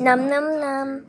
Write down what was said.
Num num num.